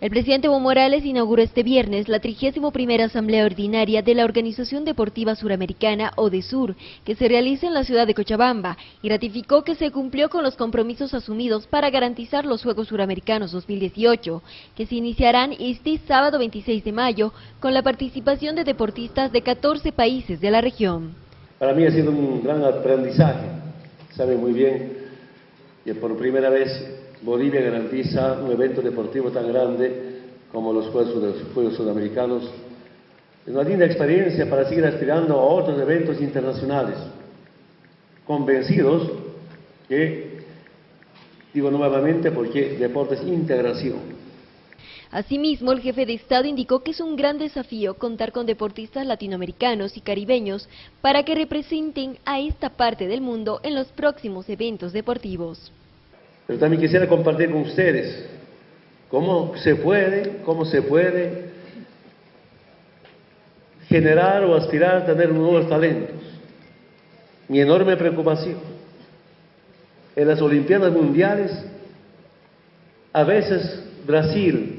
El presidente Evo Morales inauguró este viernes la 31 Asamblea Ordinaria de la Organización Deportiva Suramericana, ODESUR, que se realiza en la ciudad de Cochabamba, y ratificó que se cumplió con los compromisos asumidos para garantizar los Juegos Suramericanos 2018, que se iniciarán este sábado 26 de mayo con la participación de deportistas de 14 países de la región. Para mí ha sido un gran aprendizaje, sabe muy bien que por primera vez Bolivia garantiza un evento deportivo tan grande como los Juegos, Sudamericanos. Es una linda experiencia para seguir aspirando a otros eventos internacionales, convencidos que, digo nuevamente, porque deporte es integración. Asimismo, el jefe de Estado indicó que es un gran desafío contar con deportistas latinoamericanos y caribeños para que representen a esta parte del mundo en los próximos eventos deportivos. Pero también quisiera compartir con ustedes cómo se puede, cómo se puede generar o aspirar a tener nuevos talentos. Mi enorme preocupación. En las Olimpiadas Mundiales, a veces Brasil,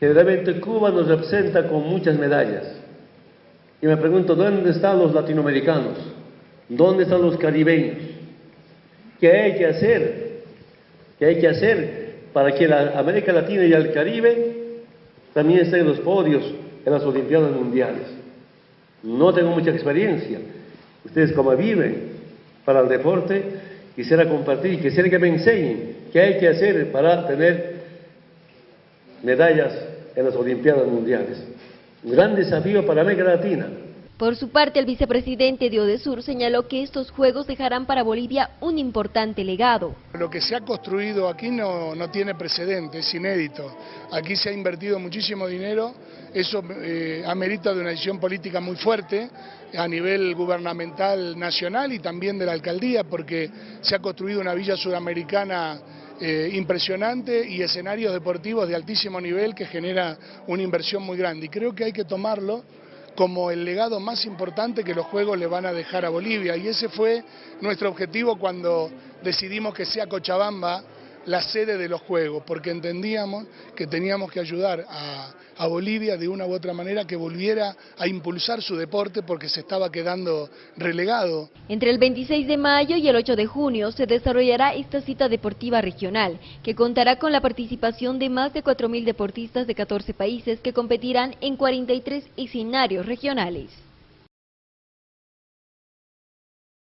generalmente Cuba nos representa con muchas medallas. Y me pregunto, ¿dónde están los latinoamericanos? ¿Dónde están los caribeños? ¿Qué hay que hacer que hay que hacer para que la América Latina y el Caribe también estén en los podios en las Olimpiadas Mundiales. No tengo mucha experiencia. Ustedes como viven para el deporte, quisiera compartir y quisiera que me enseñen qué hay que hacer para tener medallas en las Olimpiadas Mundiales. Un gran desafío para América Latina. Por su parte, el vicepresidente de Odesur señaló que estos Juegos dejarán para Bolivia un importante legado. Lo que se ha construido aquí no, tiene precedentes, es inédito. Aquí se ha invertido muchísimo dinero, eso eh, amerita de una decisión política muy fuerte a nivel gubernamental nacional y también de la alcaldía, porque se ha construido una villa sudamericana eh, impresionante y escenarios deportivos de altísimo nivel que genera una inversión muy grande. Y creo que hay que tomarlo como el legado más importante que los Juegos le van a dejar a Bolivia. Y ese fue nuestro objetivo cuando decidimos que sea Cochabamba la sede de los Juegos, porque entendíamos que teníamos que ayudar a, Bolivia de una u otra manera que volviera a impulsar su deporte porque se estaba quedando relegado. Entre el 26 de mayo y el 8 de junio se desarrollará esta cita deportiva regional, que contará con la participación de más de 4.000 deportistas de 14 países que competirán en 43 escenarios regionales.